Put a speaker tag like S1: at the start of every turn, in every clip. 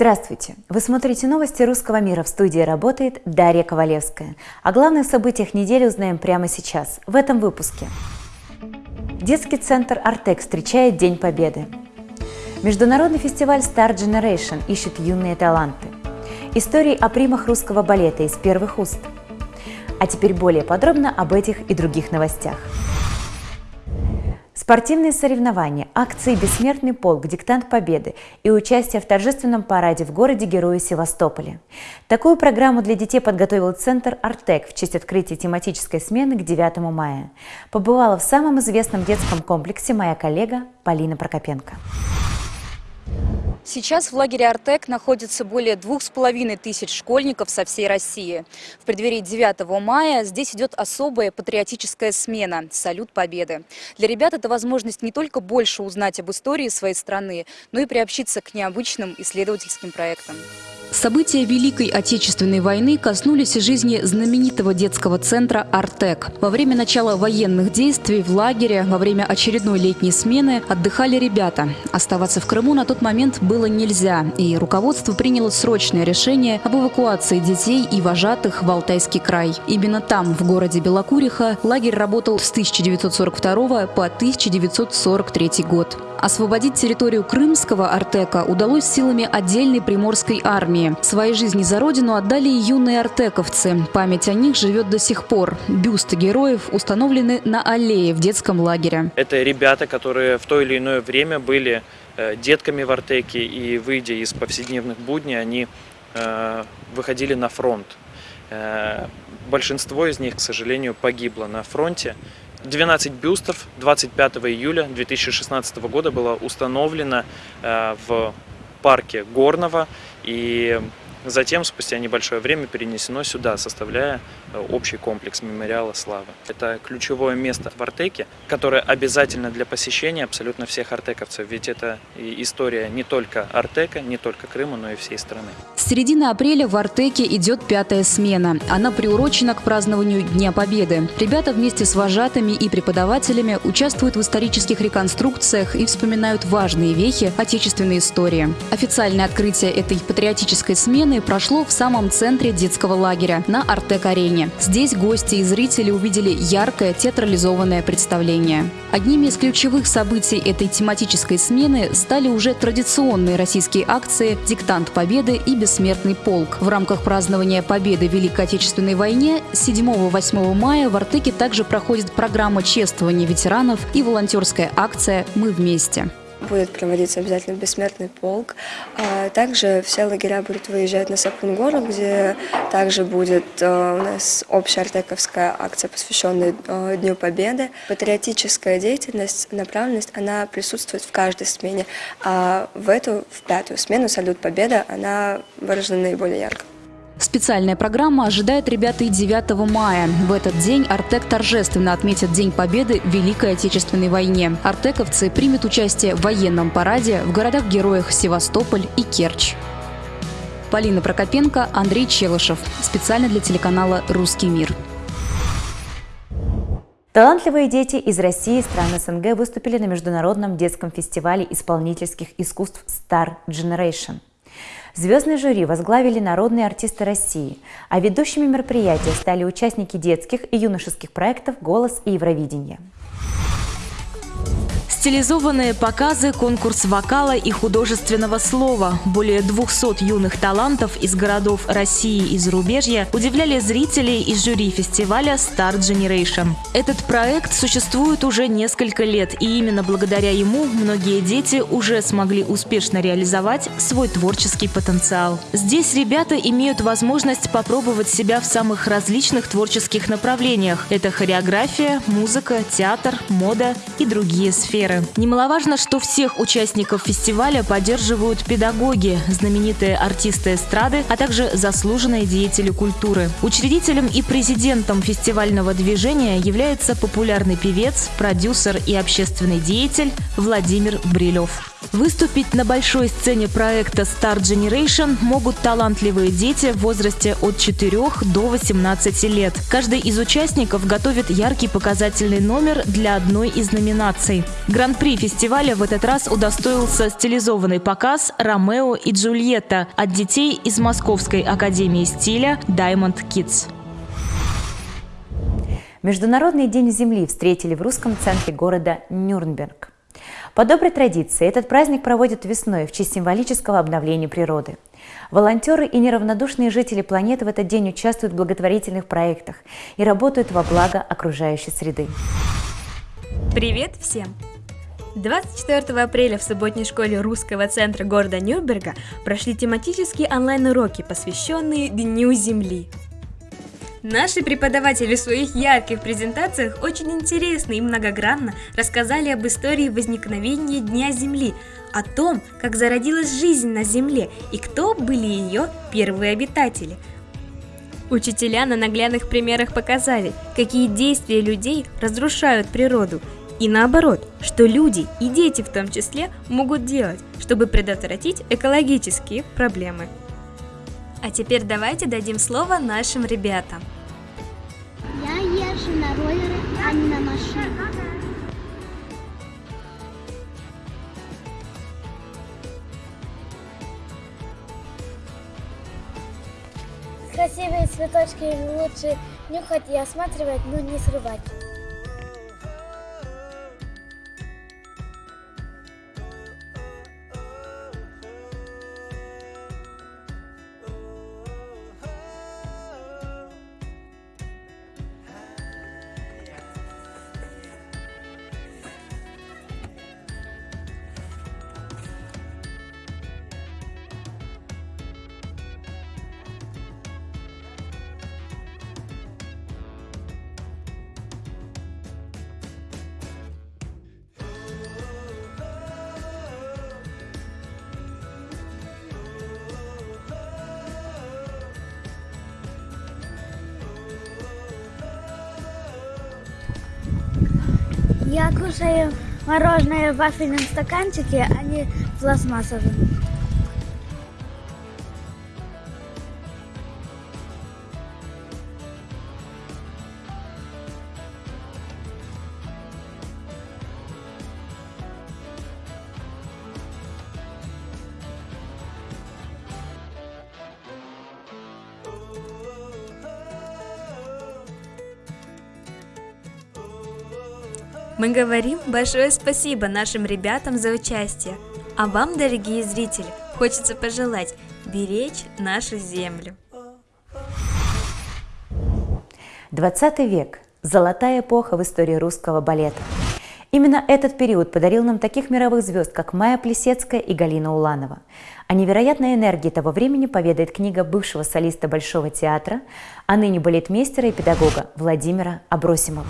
S1: Здравствуйте! Вы смотрите новости русского мира. В студии работает Дарья Ковалевская. О главных событиях недели узнаем прямо сейчас, в этом выпуске. Детский центр «Артек» встречает День Победы. Международный фестиваль Star Generation ищет юные таланты. Истории о примах русского балета из первых уст. А теперь более подробно об этих и других новостях. Спортивные соревнования, акции «Бессмертный полк», «Диктант Победы» и участие в торжественном параде в городе-герое Севастополе. Такую программу для детей подготовил Центр «Артек» в честь открытия тематической смены к 9 мая. Побывала в самом известном детском комплексе моя коллега Полина Прокопенко.
S2: Сейчас в лагере «Артек» находится более двух с половиной тысяч школьников со всей России. В преддверии 9 мая здесь идет особая патриотическая смена – «Салют Победы». Для ребят это возможность не только больше узнать об истории своей страны, но и приобщиться к необычным исследовательским проектам.
S3: События Великой Отечественной войны коснулись жизни знаменитого детского центра «Артек». Во время начала военных действий в лагере, во время очередной летней смены отдыхали ребята. Оставаться в Крыму на тот момент было нельзя, и руководство приняло срочное решение об эвакуации детей и вожатых в Алтайский край. Именно там, в городе Белокуриха, лагерь работал с 1942 по 1943 год. Освободить территорию крымского Артека удалось силами отдельной приморской армии. Свои жизни за родину отдали и юные артековцы. Память о них живет до сих пор. Бюсты героев установлены на аллее в детском лагере.
S4: Это ребята, которые в то или иное время были э, детками в Артеке и, выйдя из повседневных будней, они э, выходили на фронт. Э, большинство из них, к сожалению, погибло на фронте. 12 бюстов 25 июля 2016 года было установлено в парке Горного. И Затем, спустя небольшое время, перенесено сюда, составляя э, общий комплекс мемориала славы. Это ключевое место в Артеке, которое обязательно для посещения абсолютно всех артековцев, ведь это история не только Артека, не только Крыма, но и всей страны.
S3: С середины апреля в Артеке идет пятая смена. Она приурочена к празднованию Дня Победы. Ребята вместе с вожатыми и преподавателями участвуют в исторических реконструкциях и вспоминают важные вехи отечественной истории. Официальное открытие этой патриотической смены смены прошло в самом центре детского лагеря на Артек-арене. Здесь гости и зрители увидели яркое театрализованное представление. Одними из ключевых событий этой тематической смены стали уже традиционные российские акции «Диктант Победы» и «Бессмертный полк». В рамках празднования Победы в Великой Отечественной войне 7-8 мая в Артеке также проходит программа чествования ветеранов и волонтерская акция «Мы вместе»
S5: будет проводиться обязательно бессмертный полк. А также все лагеря будут выезжать на Сапун-гору, где также будет э, у нас общая артековская акция, посвященная э, Дню Победы. Патриотическая деятельность, направленность, она присутствует в каждой смене, а в эту, в пятую смену «Салют Победа» она выражена наиболее ярко.
S3: Специальная программа ожидает ребят и 9 мая. В этот день Артек торжественно отметит День Победы в Великой Отечественной войне. Артековцы примут участие в военном параде в городах-героях Севастополь и Керчь. Полина Прокопенко, Андрей Челышев. Специально для телеканала «Русский мир».
S1: Талантливые дети из России и стран СНГ выступили на международном детском фестивале исполнительских искусств Star Generation – Звездное жюри возглавили народные артисты России, а ведущими мероприятия стали участники детских и юношеских проектов «Голос» и «Евровидение».
S6: Стилизованные показы, конкурс вокала и художественного слова. Более 200 юных талантов из городов России и зарубежья удивляли зрителей и жюри фестиваля Star Generation. Этот проект существует уже несколько лет, и именно благодаря ему многие дети уже смогли успешно реализовать свой творческий потенциал. Здесь ребята имеют возможность попробовать себя в самых различных творческих направлениях. Это хореография, музыка, театр, мода и другие сферы сферы. Немаловажно, что всех участников фестиваля поддерживают педагоги, знаменитые артисты эстрады, а также заслуженные деятели культуры. Учредителем и президентом фестивального движения является популярный певец, продюсер и общественный деятель Владимир Брилев. Выступить на большой сцене проекта Star Generation могут талантливые дети в возрасте от 4 до 18 лет. Каждый из участников готовит яркий показательный номер для одной из номинаций. Гран-при фестиваля в этот раз удостоился стилизованный показ «Ромео и Джульетта» от детей из Московской академии стиля Diamond Kids.
S1: Международный день Земли встретили в русском центре города Нюрнберг. По доброй традиции этот праздник проводят весной в честь символического обновления природы. Волонтеры и неравнодушные жители планеты в этот день участвуют в благотворительных проектах и работают во благо окружающей среды.
S7: Привет всем! 24 апреля в субботней школе русского центра города Нюрнберга прошли тематические онлайн-уроки, посвященные Дню Земли. Наши преподаватели в своих ярких презентациях очень интересно и многогранно рассказали об истории возникновения Дня Земли, о том, как зародилась жизнь на Земле и кто были ее первые обитатели. Учителя на наглядных примерах показали, какие действия людей разрушают природу, и наоборот, что люди и дети в том числе могут делать, чтобы предотвратить экологические проблемы. А теперь давайте дадим слово нашим ребятам.
S8: Я езжу на роллеры, а не на машине. Красивые цветочки лучше нюхать и осматривать, но не срывать. Я кушаю мороженое в вафельном стаканчике, а не пластмассовом.
S7: Мы говорим большое спасибо нашим ребятам за участие. А вам, дорогие зрители, хочется пожелать беречь нашу землю.
S1: 20 век – золотая эпоха в истории русского балета. Именно этот период подарил нам таких мировых звезд, как Майя Плесецкая и Галина Уланова. О невероятной энергии того времени поведает книга бывшего солиста Большого театра, а ныне балетмейстера и педагога Владимира Абросимова.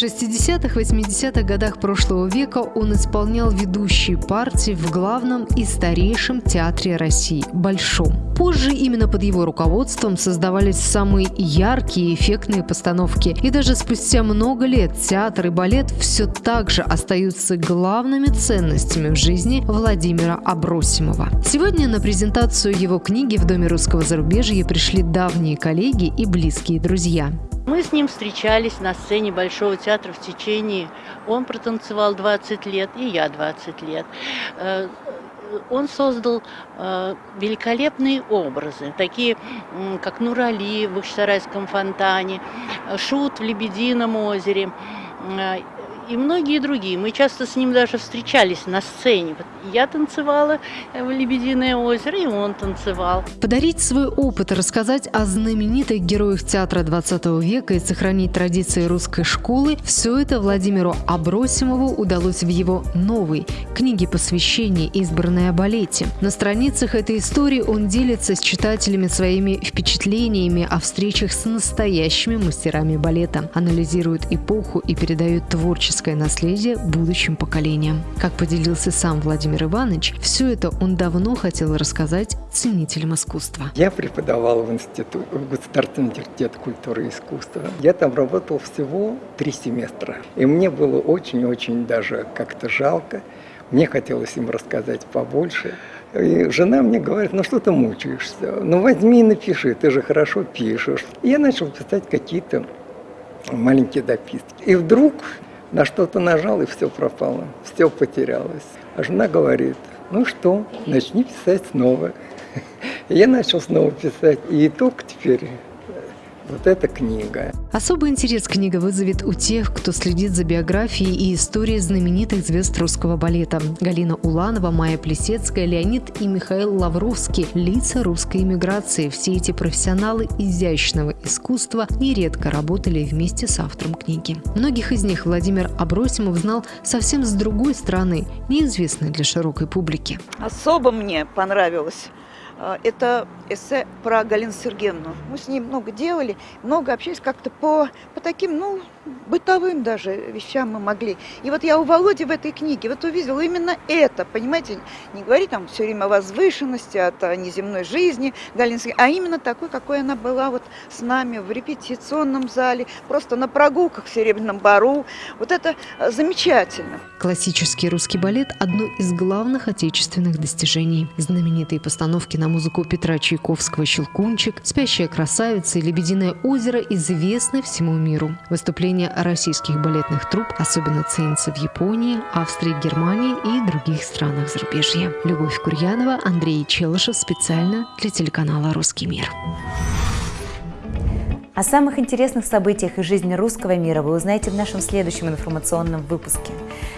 S9: В 60-х, 80-х годах прошлого века он исполнял ведущие партии в главном и старейшем театре России – Большом. Позже именно под его руководством создавались самые яркие и эффектные постановки. И даже спустя много лет театр и балет все так же остаются главными ценностями в жизни Владимира Абросимова. Сегодня на презентацию его книги в Доме русского зарубежья пришли давние коллеги и близкие друзья.
S10: Мы с ним встречались на сцене Большого театра в течение... Он протанцевал 20 лет, и я 20 лет. Э, он создал э, великолепные образы, такие как Нурали в Бахчисарайском фонтане, Шут в Лебедином озере, э, и многие другие. Мы часто с ним даже встречались на сцене. Я танцевала в «Лебединое озеро», и он танцевал.
S9: Подарить свой опыт, рассказать о знаменитых героях театра 20 века и сохранить традиции русской школы – все это Владимиру Абросимову удалось в его новой книге посвящения, избранной о балете. На страницах этой истории он делится с читателями своими впечатлениями о встречах с настоящими мастерами балета, анализирует эпоху и передает творчество историческое наследие будущим поколениям. Как поделился сам Владимир Иванович, все это он давно хотел рассказать ценителям искусства.
S11: Я преподавал в институт, в Государственный университет культуры и искусства. Я там работал всего три семестра. И мне было очень-очень даже как-то жалко Мне хотелось им рассказать побольше. И жена мне говорит, ну что ты мучаешься? Ну возьми и напиши, ты же хорошо пишешь. И я начал писать какие-то маленькие дописки. И вдруг на что-то нажал, и все пропало, все потерялось. А жена говорит, ну что, начни писать снова. И я начал снова писать, и итог теперь вот эта книга.
S9: Особый интерес книга вызовет у тех, кто следит за биографией и историей знаменитых звезд русского балета. Галина Уланова, Майя Плесецкая, Леонид и Михаил Лавровский – лица русской эмиграции. Все эти профессионалы изящного искусства нередко работали вместе с автором книги. Многих из них Владимир Абросимов знал совсем с другой стороны, неизвестной для широкой публики.
S12: Особо мне понравилось это эссе про Галину Сергеевну. Мы с ней много делали, много общались как-то по, по таким, ну, бытовым даже вещам мы могли. И вот я у Володи в этой книге вот увидела именно это, понимаете, не говори там все время о возвышенности, от неземной жизни Сергеевны, а именно такой, какой она была вот с нами в репетиционном зале, просто на прогулках в Серебряном Бару. Вот это э, замечательно.
S9: Классический русский балет – одно из главных отечественных достижений. Знаменитые постановки на музыку Петра Чайковского «Щелкунчик», «Спящая красавица» и «Лебединое озеро» известны всему миру. Выступления российских балетных труп особенно ценятся в Японии, Австрии, Германии и других странах зарубежья. Любовь Курьянова, Андрей Челышев специально для телеканала «Русский мир».
S1: О самых интересных событиях из жизни русского мира вы узнаете в нашем следующем информационном выпуске.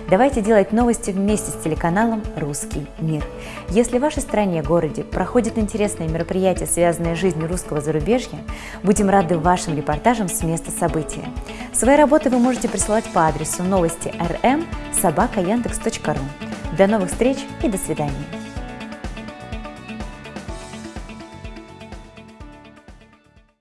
S1: Давайте делать новости вместе с телеканалом «Русский мир». Если в вашей стране, городе проходят интересные мероприятия, связанные с жизнью русского зарубежья, будем рады вашим репортажам с места события. Свои работы вы можете присылать по адресу новости rm собака До новых встреч и до свидания.